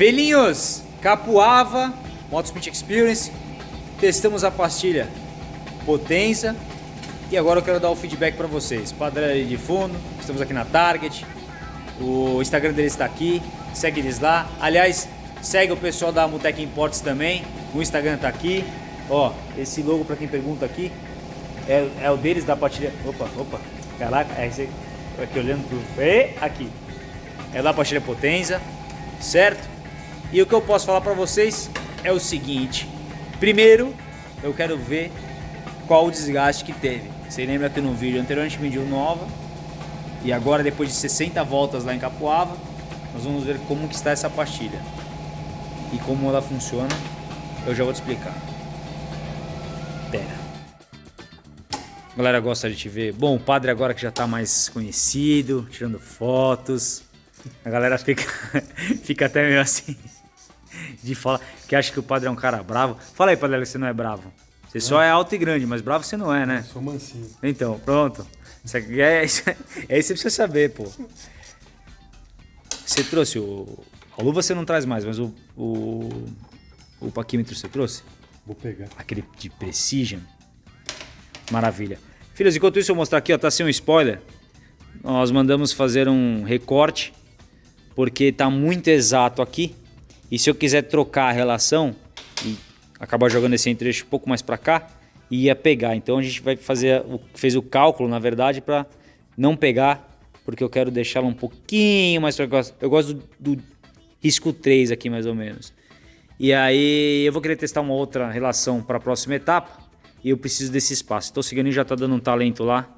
Felinhos, Capuava, Motospeed Experience, testamos a pastilha Potenza e agora eu quero dar o feedback para vocês. Padre ali de fundo, estamos aqui na Target, o Instagram deles está aqui, segue eles lá. Aliás, segue o pessoal da Mutec Imports também, o Instagram está aqui. Ó, esse logo para quem pergunta aqui é, é, o deles da pastilha. Opa, opa, caraca, é esse aqui olhando pro. E aqui, é da pastilha Potenza, certo? E o que eu posso falar para vocês é o seguinte: primeiro, eu quero ver qual o desgaste que teve. Você lembra que no vídeo anterior a gente mediu nova e agora depois de 60 voltas lá em Capoava, nós vamos ver como que está essa pastilha e como ela funciona. Eu já vou te explicar. Pera. A galera gosta de te ver. Bom, o padre agora que já está mais conhecido, tirando fotos. A galera fica, fica até meio assim de falar que acha que o padre é um cara bravo. Fala aí, padre, que você não é bravo. Você é. só é alto e grande, mas bravo você não é, né? Eu sou mansinho. Então, pronto. Isso aqui é, isso é, isso que você precisa saber, pô. Você trouxe o. A luva você não traz mais, mas o. O, o paquímetro você trouxe? Vou pegar. Aquele de Precision. Maravilha. Filhos, enquanto isso eu vou mostrar aqui, ó, tá sem um spoiler. Nós mandamos fazer um recorte, porque tá muito exato aqui. E se eu quiser trocar a relação e acabar jogando esse entrecho um pouco mais para cá, ia pegar. Então a gente vai fazer, fez o cálculo na verdade para não pegar, porque eu quero deixá-la um pouquinho mais para Eu gosto do, do risco 3 aqui mais ou menos. E aí eu vou querer testar uma outra relação para a próxima etapa e eu preciso desse espaço. Então o Ciganinho já está dando um talento lá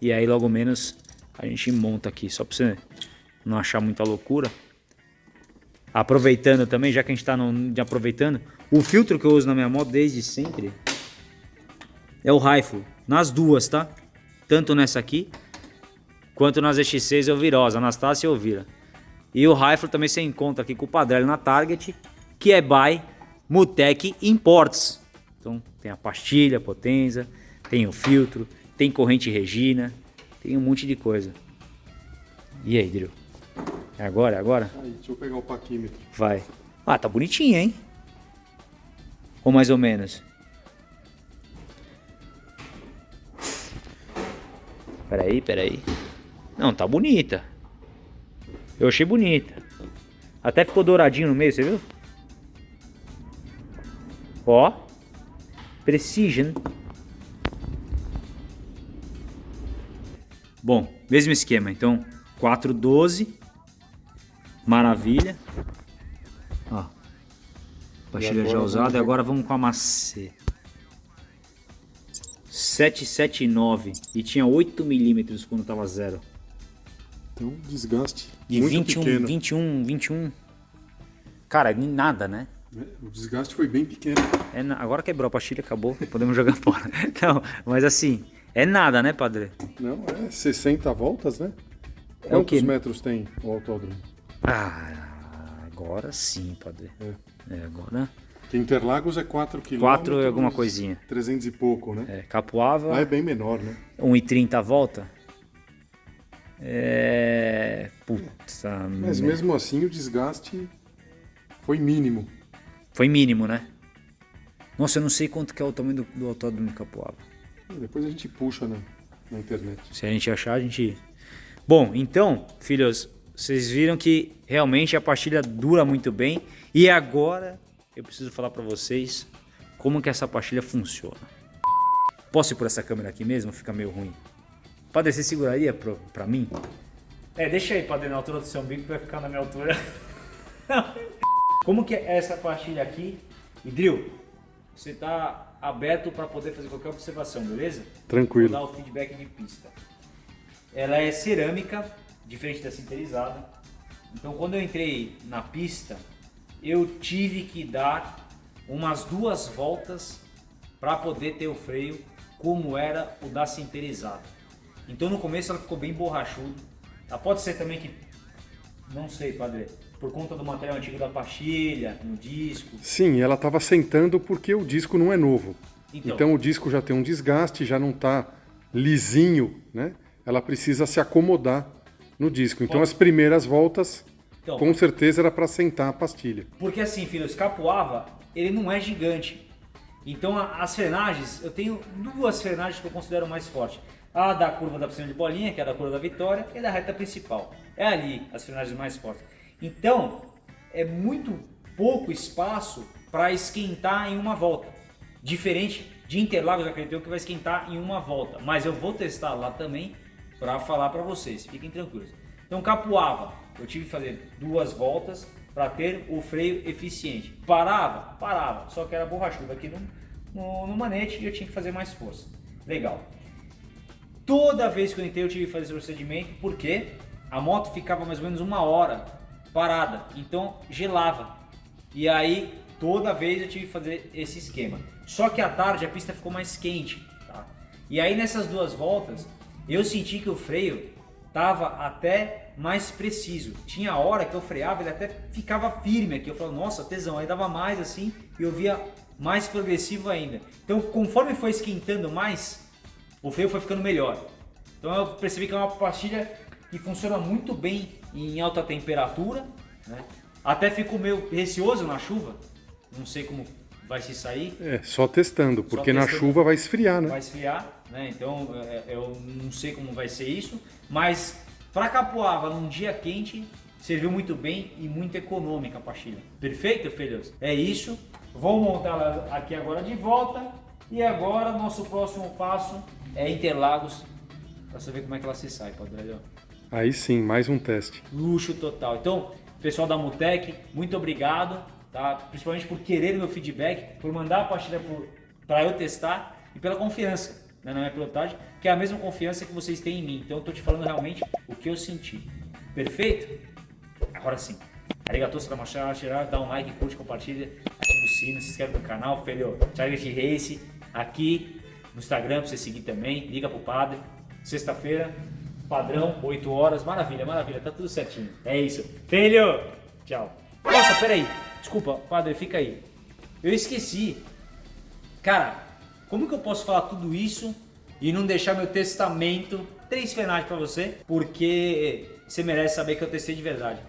e aí logo menos a gente monta aqui, só para você não achar muita loucura aproveitando também, já que a gente está aproveitando, o filtro que eu uso na minha moto desde sempre é o Rifle, nas duas, tá? Tanto nessa aqui, quanto nas X6 eu Virosa, Anastácia eu Vira. E o Rifle também você encontra aqui com o Padrelli na Target, que é by Mutec Imports. Então tem a pastilha, Potenza, tem o filtro, tem corrente Regina, tem um monte de coisa. E aí, Drill? É agora, é agora? Aí, deixa eu pegar o paquímetro. Vai. Ah, tá bonitinho, hein? Ou mais ou menos? Peraí, peraí. Não, tá bonita. Eu achei bonita. Até ficou douradinho no meio, você viu? Ó. Precision. Bom, mesmo esquema. Então, 412 Maravilha. Ó. Pastilha já usada. E agora vamos com a macê. 779. E tinha 8 milímetros quando tava zero. Então, desgaste. E muito 21, pequeno. 21, 21. Cara, nada, né? É, o desgaste foi bem pequeno. É, agora quebrou a pastilha, acabou. Podemos jogar fora. Não, mas assim, é nada, né, padre? Não, é 60 voltas, né? É Quantos metros tem o autódromo? Ah, agora sim, padre. É. é agora. Que Interlagos é 4 km. 4 e alguma coisinha. 300 e pouco, né? É, Capuava. Ah, é bem menor, né? 1,30 a volta. É. Puta. Mas mesmo assim o desgaste foi mínimo. Foi mínimo, né? Nossa, eu não sei quanto que é o tamanho do, do autódromo de Capuava. Depois a gente puxa na, na internet. Se a gente achar, a gente. Bom, então, filhos, vocês viram que realmente a pastilha dura muito bem. E agora eu preciso falar para vocês como que essa pastilha funciona. Posso ir por essa câmera aqui mesmo? Fica meio ruim. Padre, você seguraria para mim? É, deixa aí, Padre, na altura do seu umbigo vai ficar na minha altura. como que é essa pastilha aqui? E Drill, você está aberto para poder fazer qualquer observação, beleza? Tranquilo. Vou dar o feedback de pista. Ela é cerâmica, diferente da sinterizada. Então quando eu entrei na pista, eu tive que dar umas duas voltas para poder ter o freio como era o da sinterizada. Então no começo ela ficou bem borrachuda. Ela pode ser também que, não sei, padre, por conta do material antigo da pastilha, no disco. Sim, ela estava sentando porque o disco não é novo. Então, então o disco já tem um desgaste, já não está lisinho, né? Ela precisa se acomodar no disco. Então as primeiras voltas Então, Com certeza era para sentar a pastilha. Porque assim, filhos, capuava, ele não é gigante. Então as frenagens, eu tenho duas frenagens que eu considero mais fortes. A da curva da piscina de bolinha, que é a da curva da vitória, e da reta principal. É ali as frenagens mais fortes. Então, é muito pouco espaço para esquentar em uma volta. Diferente de Interlagos, acredito que vai esquentar em uma volta. Mas eu vou testar lá também para falar para vocês, fiquem tranquilos. Então Capuava, eu tive que fazer duas voltas para ter o freio eficiente. Parava? Parava, só que era borrachudo aqui no, no, no, manete e eu tinha que fazer mais força. Legal. Toda vez que eu entrei eu tive que fazer esse procedimento, porque a moto ficava mais ou menos uma hora parada, então gelava. E aí toda vez eu tive que fazer esse esquema. Só que à tarde a pista ficou mais quente. Tá? E aí nessas duas voltas eu senti que o freio tava até mais preciso. Tinha hora que eu freava, ele até ficava firme aqui. Eu falava, nossa, tesão. Aí dava mais assim e eu via mais progressivo ainda. Então, conforme foi esquentando mais, o freio foi ficando melhor. Então eu percebi que é uma pastilha que funciona muito bem em alta temperatura. Né? Até fico meio receoso na chuva. Não sei como vai se sair. É, só testando, porque só testando, na chuva vai esfriar, né? Vai esfriar, né? Então é, é, eu não sei como vai ser isso, mas para Capoava num dia quente serviu muito bem e muito econômica a pastilha. Perfeito, filhos? É isso. Vamos montá-la aqui agora de volta e agora nosso próximo passo é Interlagos para saber como é que ela se sai, Padre Aí sim, mais um teste. Luxo total. Então, pessoal da Mutec, muito obrigado tá? principalmente por querer meu feedback, por mandar a pastilha para eu testar e pela confiança na minha pilotagem, que é a mesma confiança que vocês têm em mim. Então eu estou te falando realmente o que eu senti. Perfeito? Agora sim. Arigatou, Sakamashara, dá um like, curte, compartilha, ativa o sino, se inscreve no canal, filho. Target Race, aqui no Instagram para você seguir também, liga pro padre. Sexta-feira, padrão, 8 horas, maravilha, maravilha, tá tudo certinho. É isso. Filho, tchau. Nossa, peraí. Desculpa, padre, fica aí. Eu esqueci. Cara, como que eu posso falar tudo isso e não deixar meu testamento três finais para você? Porque você merece saber que eu testei de verdade.